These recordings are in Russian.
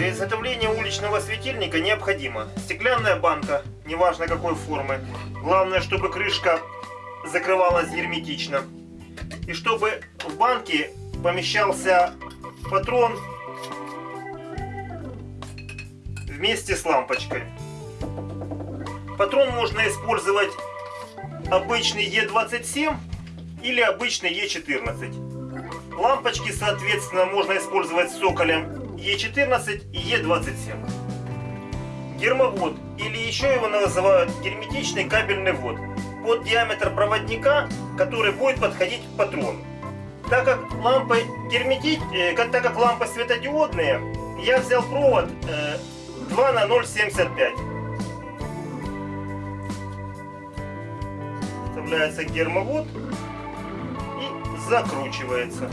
Для изготовления уличного светильника необходима стеклянная банка, неважно какой формы. Главное, чтобы крышка закрывалась герметично. И чтобы в банке помещался патрон вместе с лампочкой. Патрон можно использовать обычный Е27 или обычный Е14. Лампочки, соответственно, можно использовать с соколем Е14 и Е27. Гермовод, или еще его называют герметичный кабельный вод, под диаметр проводника, который будет подходить к патрону. Так как лампы герметить, э, как, так как лампы светодиодные, я взял провод э, 2 на 0,75. Вставляется гермовод и закручивается.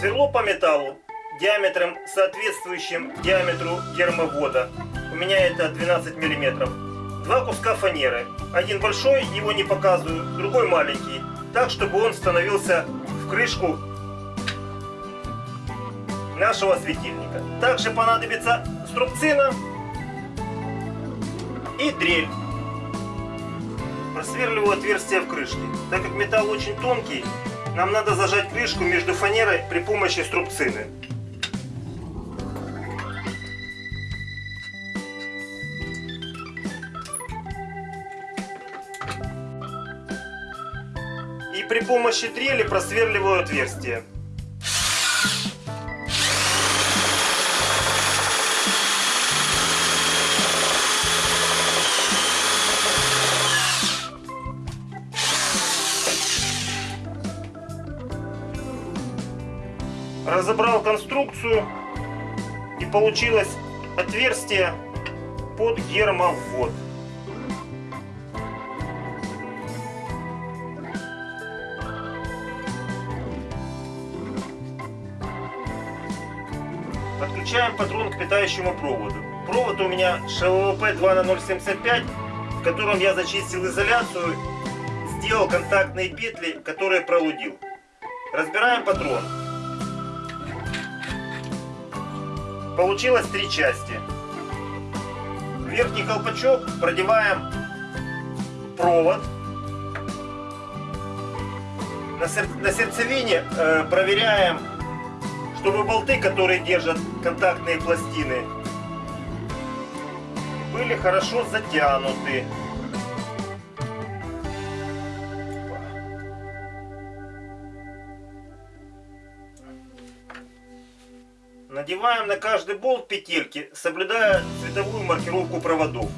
Сверло по металлу диаметром соответствующим диаметру гермовода. У меня это 12 миллиметров. Два куска фанеры. Один большой, его не показываю, другой маленький. Так, чтобы он становился в крышку нашего светильника. Также понадобится струбцина и дрель. Просверливаю отверстие в крышке. Так как металл очень тонкий, нам надо зажать крышку между фанерой при помощи струбцины. При помощи дрели просверливаю отверстие. разобрал конструкцию и получилось отверстие под гермовод. Подключаем патрон к питающему проводу. Провод у меня ШВП 2 на 075, в котором я зачистил изоляцию, сделал контактные петли, которые пролудил. Разбираем патрон. Получилось три части. Верхний колпачок продеваем провод. На сердцевине э, проверяем, чтобы болты, которые держат контактные пластины, были хорошо затянуты. Надеваем на каждый болт петельки, соблюдая цветовую маркировку проводов.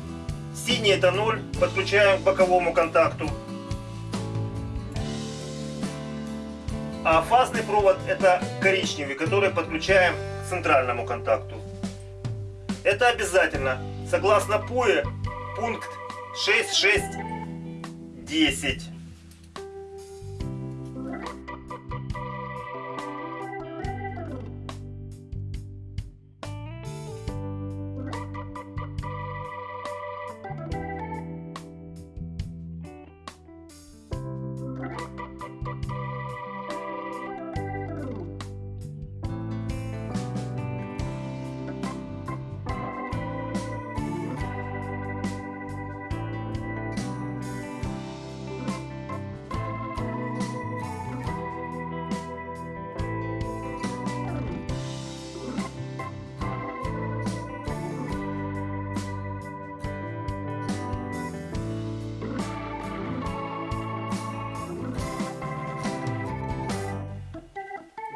Синий это 0, подключаем к боковому контакту. А фазный провод это коричневый, который подключаем к центральному контакту. Это обязательно. Согласно ПУЭ, пункт 6.6.10.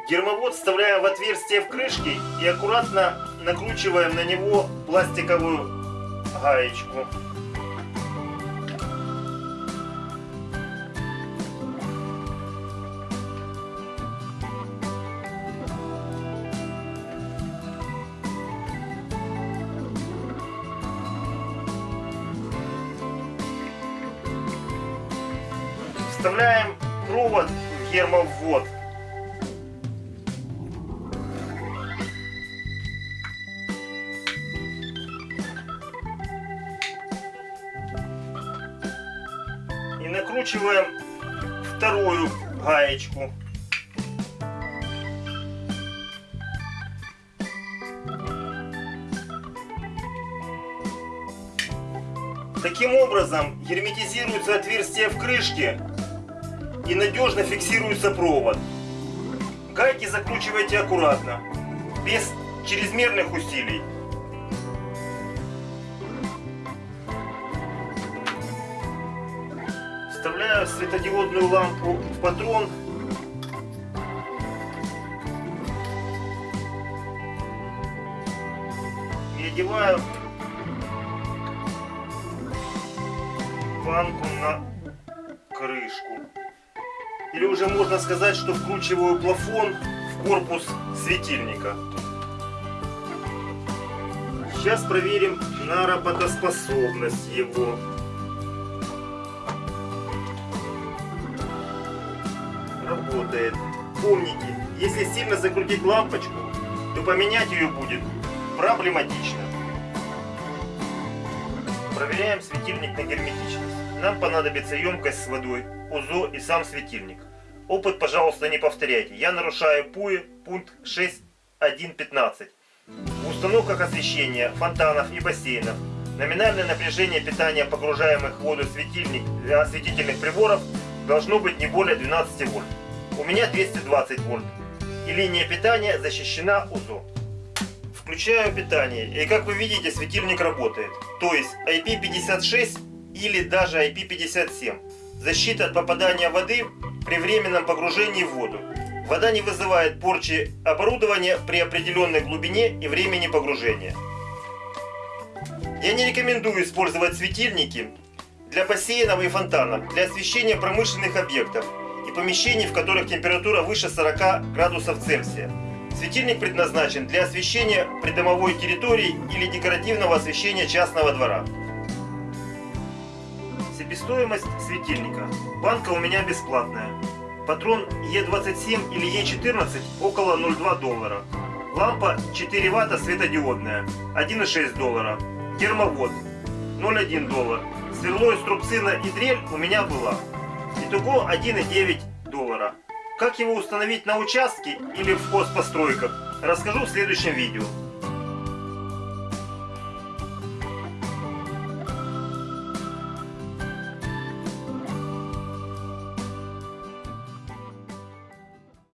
Гермовод вставляем в отверстие в крышке и аккуратно накручиваем на него пластиковую гаечку. Вставляем провод в гермовод. накручиваем вторую гаечку. Таким образом герметизируется отверстие в крышке и надежно фиксируется провод. Гайки закручивайте аккуратно, без чрезмерных усилий. Светодиодную лампу в патрон. И одеваю банку на крышку. Или уже можно сказать, что вкручиваю плафон в корпус светильника. Сейчас проверим на работоспособность его. Работает. Помните, если сильно закрутить лампочку, то поменять ее будет проблематично. Проверяем светильник на герметичность. Нам понадобится емкость с водой, УЗО и сам светильник. Опыт, пожалуйста, не повторяйте. Я нарушаю ПУИ пункт 6.1.15. В установках освещения, фонтанов и бассейнов номинальное напряжение питания погружаемых в воду светильник для осветительных приборов должно быть не более 12 вольт. У меня 220 вольт. И линия питания защищена УЗО. Включаю питание, и как вы видите, светильник работает. То есть IP56 или даже IP57. Защита от попадания воды при временном погружении в воду. Вода не вызывает порчи оборудования при определенной глубине и времени погружения. Я не рекомендую использовать светильники для бассейнов и фонтанов, для освещения промышленных объектов помещений, в которых температура выше 40 градусов Цельсия. Светильник предназначен для освещения придомовой территории или декоративного освещения частного двора. Себестоимость светильника. Банка у меня бесплатная. Патрон Е27 или Е14 около 0,2 доллара. Лампа 4 ватта светодиодная 1,6 доллара. Термовод 0,1 доллар. Сверло из трубцина и дрель у меня была. Итого 1,9 доллара. Как его установить на участке или в хозпостройках, расскажу в следующем видео.